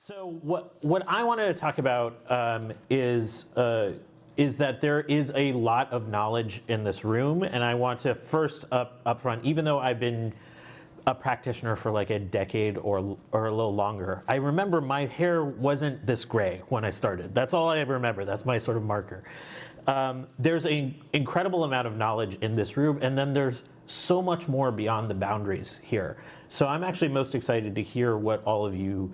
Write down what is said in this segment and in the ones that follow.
So what, what I wanted to talk about um, is, uh, is that there is a lot of knowledge in this room, and I want to first up, up front, even though I've been a practitioner for like a decade or, or a little longer, I remember my hair wasn't this gray when I started. That's all I ever remember. That's my sort of marker. Um, there's an incredible amount of knowledge in this room, and then there's so much more beyond the boundaries here. So I'm actually most excited to hear what all of you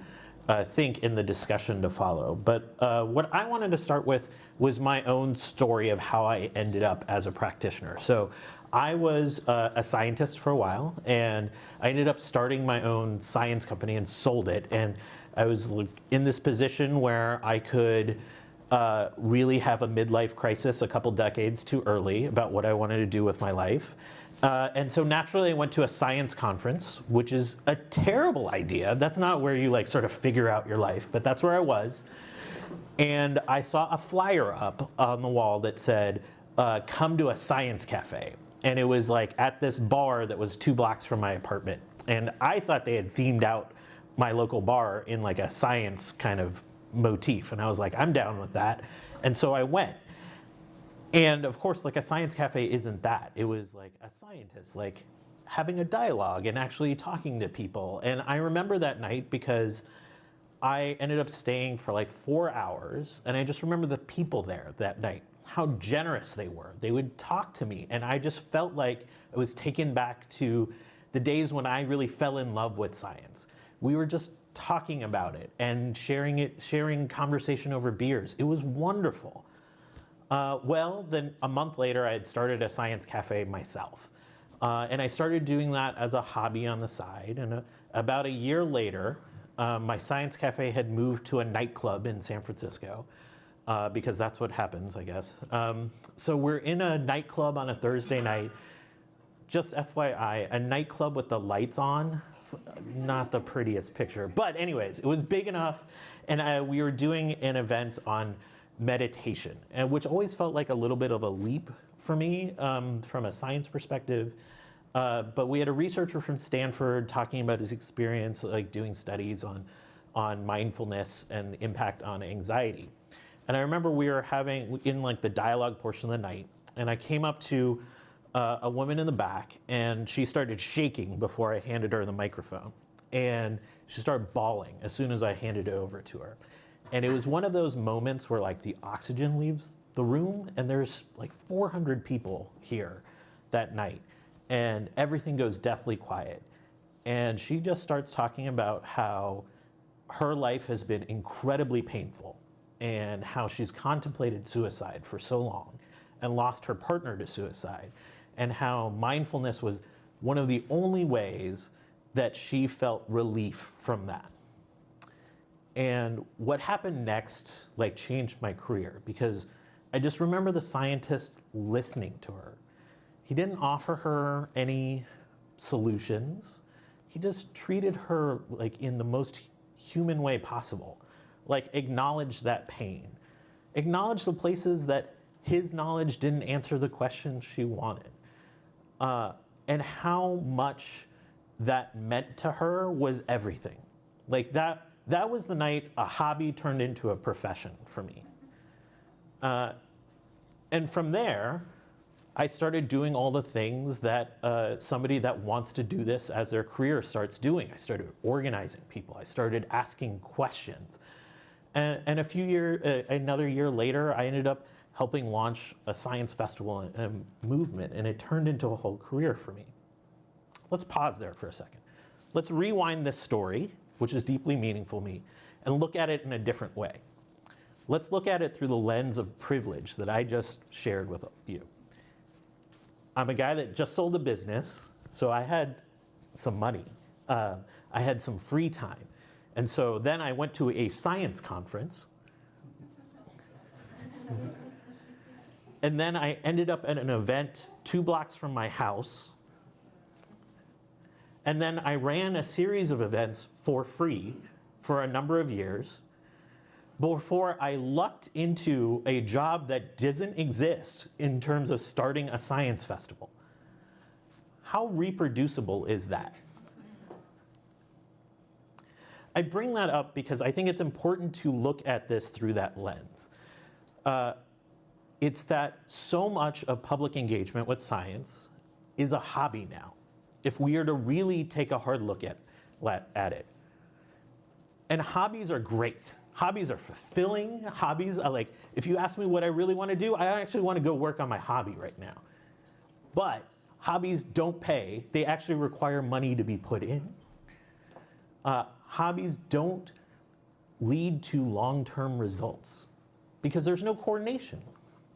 uh, think in the discussion to follow. But uh, what I wanted to start with was my own story of how I ended up as a practitioner. So I was uh, a scientist for a while, and I ended up starting my own science company and sold it. And I was in this position where I could uh, really have a midlife crisis a couple decades too early about what I wanted to do with my life. Uh, and so naturally I went to a science conference, which is a terrible idea. That's not where you like sort of figure out your life, but that's where I was. And I saw a flyer up on the wall that said, uh, come to a science cafe. And it was like at this bar that was two blocks from my apartment. And I thought they had themed out my local bar in like a science kind of motif. And I was like, I'm down with that. And so I went. And of course, like a science cafe isn't that. It was like a scientist, like having a dialogue and actually talking to people. And I remember that night because I ended up staying for like four hours. And I just remember the people there that night, how generous they were. They would talk to me. And I just felt like I was taken back to the days when I really fell in love with science. We were just talking about it and sharing it, sharing conversation over beers. It was wonderful. Uh, well, then a month later, I had started a science cafe myself. Uh, and I started doing that as a hobby on the side. And uh, about a year later, uh, my science cafe had moved to a nightclub in San Francisco. Uh, because that's what happens, I guess. Um, so we're in a nightclub on a Thursday night. Just FYI, a nightclub with the lights on not the prettiest picture. But anyways, it was big enough and uh, we were doing an event on meditation, and which always felt like a little bit of a leap for me um, from a science perspective. Uh, but we had a researcher from Stanford talking about his experience like doing studies on, on mindfulness and impact on anxiety. And I remember we were having, in like the dialogue portion of the night, and I came up to uh, a woman in the back and she started shaking before I handed her the microphone. And she started bawling as soon as I handed it over to her. And it was one of those moments where like the oxygen leaves the room and there's like 400 people here that night and everything goes deathly quiet. And she just starts talking about how her life has been incredibly painful and how she's contemplated suicide for so long and lost her partner to suicide and how mindfulness was one of the only ways that she felt relief from that. And what happened next like changed my career because I just remember the scientist listening to her. He didn't offer her any solutions. He just treated her like in the most human way possible. Like acknowledge that pain. Acknowledge the places that his knowledge didn't answer the questions she wanted uh, and how much that meant to her was everything. Like that, that was the night a hobby turned into a profession for me. Uh, and from there, I started doing all the things that uh, somebody that wants to do this as their career starts doing. I started organizing people. I started asking questions. And, and a few years, uh, another year later, I ended up helping launch a science festival and a movement, and it turned into a whole career for me. Let's pause there for a second. Let's rewind this story, which is deeply meaningful to me, and look at it in a different way. Let's look at it through the lens of privilege that I just shared with you. I'm a guy that just sold a business, so I had some money. Uh, I had some free time. And so then I went to a science conference and then I ended up at an event two blocks from my house. And then I ran a series of events for free for a number of years before I lucked into a job that doesn't exist in terms of starting a science festival. How reproducible is that? I bring that up because I think it's important to look at this through that lens. Uh, it's that so much of public engagement with science is a hobby now. If we are to really take a hard look at, at it. And hobbies are great. Hobbies are fulfilling. Hobbies are like, if you ask me what I really want to do, I actually want to go work on my hobby right now. But hobbies don't pay. They actually require money to be put in. Uh, hobbies don't lead to long-term results because there's no coordination.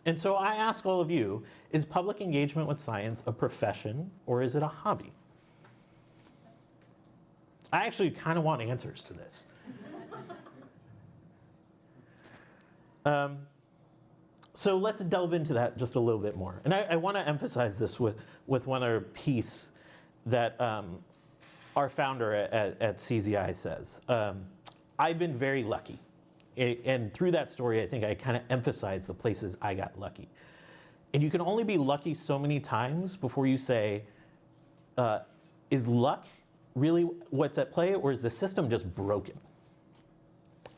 And so I ask all of you, is public engagement with science a profession or is it a hobby? I actually kind of want answers to this. um, so let's delve into that just a little bit more. And I, I want to emphasize this with, with one other piece that um, our founder at, at, CZI says. Um, I've been very lucky. And through that story, I think I kind of emphasize the places I got lucky. And you can only be lucky so many times before you say, uh, is luck really what's at play or is the system just broken?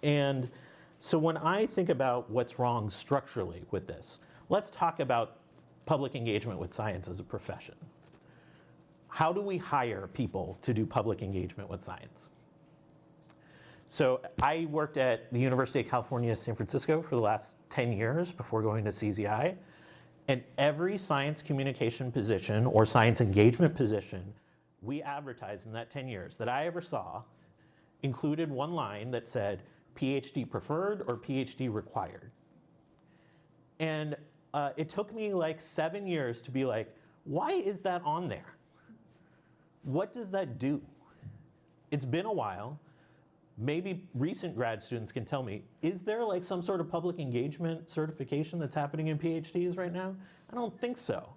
And so when I think about what's wrong structurally with this, let's talk about public engagement with science as a profession. How do we hire people to do public engagement with science? So I worked at the University of California, San Francisco for the last 10 years before going to CZI. And every science communication position or science engagement position we advertised in that 10 years that I ever saw included one line that said, PhD preferred or PhD required. And uh, it took me like seven years to be like, why is that on there? What does that do? It's been a while. Maybe recent grad students can tell me, is there like some sort of public engagement certification that's happening in PhDs right now? I don't think so.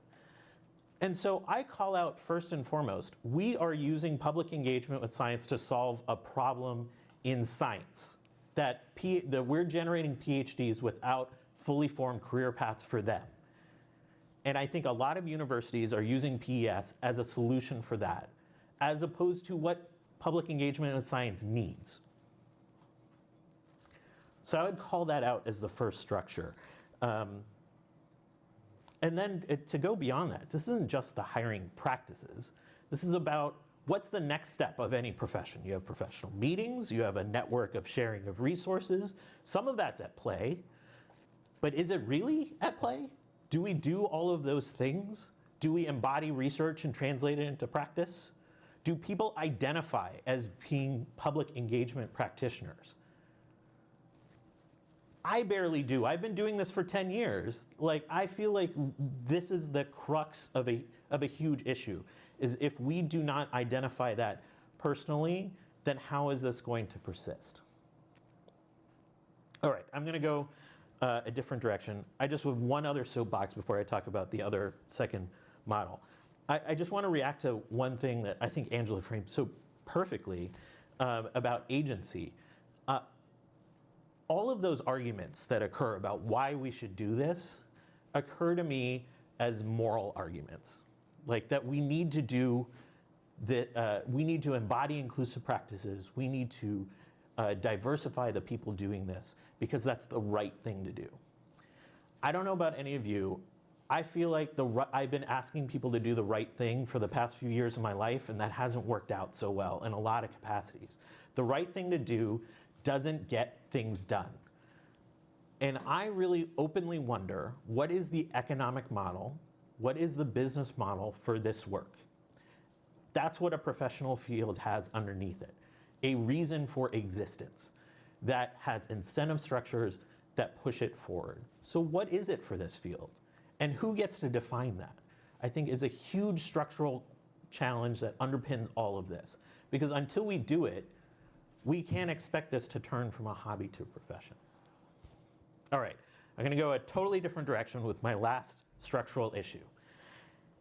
And so I call out first and foremost, we are using public engagement with science to solve a problem in science that, P, that we're generating PhDs without fully formed career paths for them. And I think a lot of universities are using PES as a solution for that, as opposed to what public engagement with science needs. So I would call that out as the first structure. Um, and then it, to go beyond that, this isn't just the hiring practices. This is about what's the next step of any profession? You have professional meetings, you have a network of sharing of resources. Some of that's at play, but is it really at play? Do we do all of those things? Do we embody research and translate it into practice? Do people identify as being public engagement practitioners? I barely do. I've been doing this for 10 years. Like, I feel like this is the crux of a, of a huge issue is if we do not identify that personally, then how is this going to persist? All right, I'm going to go uh, a different direction. I just have one other soapbox before I talk about the other second model. I, I just want to react to one thing that I think Angela framed so perfectly uh, about agency. All of those arguments that occur about why we should do this occur to me as moral arguments like that we need to do that uh, we need to embody inclusive practices. We need to uh, diversify the people doing this because that's the right thing to do. I don't know about any of you. I feel like the I've been asking people to do the right thing for the past few years of my life and that hasn't worked out so well in a lot of capacities. The right thing to do doesn't get things done. And I really openly wonder, what is the economic model what is the business model for this work? That's what a professional field has underneath it. A reason for existence that has incentive structures that push it forward. So what is it for this field? And who gets to define that? I think is a huge structural challenge that underpins all of this. Because until we do it, we can't expect this to turn from a hobby to a profession. All right, I'm gonna go a totally different direction with my last structural issue.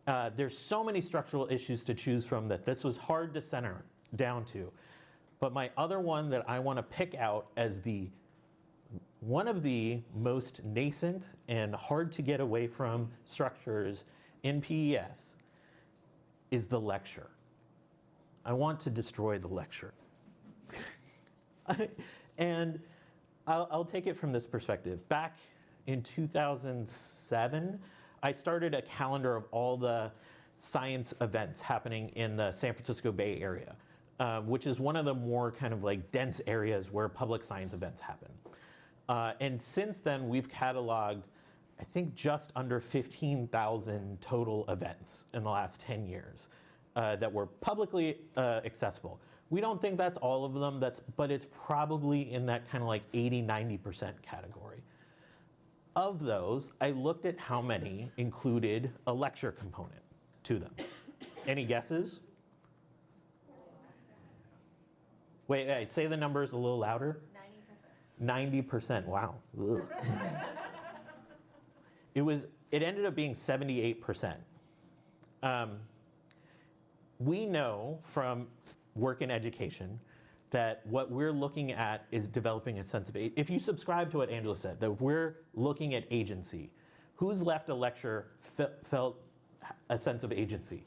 Uh, there's so many structural issues to choose from that this was hard to center down to. But my other one that I want to pick out as the one of the most nascent and hard to get away from structures in PES is the lecture. I want to destroy the lecture. and I'll, I'll take it from this perspective. Back in 2007, I started a calendar of all the science events happening in the San Francisco Bay Area, uh, which is one of the more kind of like dense areas where public science events happen. Uh, and since then, we've cataloged, I think, just under 15,000 total events in the last 10 years uh, that were publicly uh, accessible. We don't think that's all of them, that's, but it's probably in that kind of like 80, 90% category. Of those, I looked at how many included a lecture component to them. Any guesses? Wait, wait, say the numbers a little louder. 90%. 90%, wow. It was, it ended up being 78%. Um, we know from work in education that what we're looking at is developing a sense of, if you subscribe to what Angela said, that we're looking at agency, who's left a lecture fe- felt a sense of agency?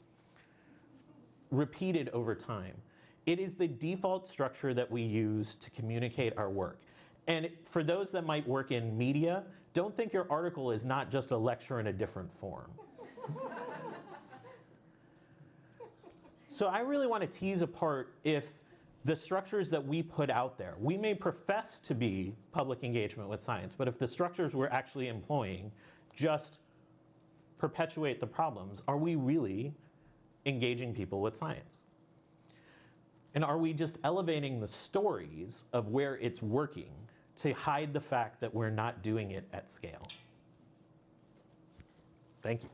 Repeated over time. It is the default structure that we use to communicate our work. And for those that might work in media, don't think your article is not just a lecture in a different form. So I really want to tease apart if the structures that we put out there, we may profess to be public engagement with science, but if the structures we're actually employing just perpetuate the problems, are we really engaging people with science? And are we just elevating the stories of where it's working to hide the fact that we're not doing it at scale? Thank you.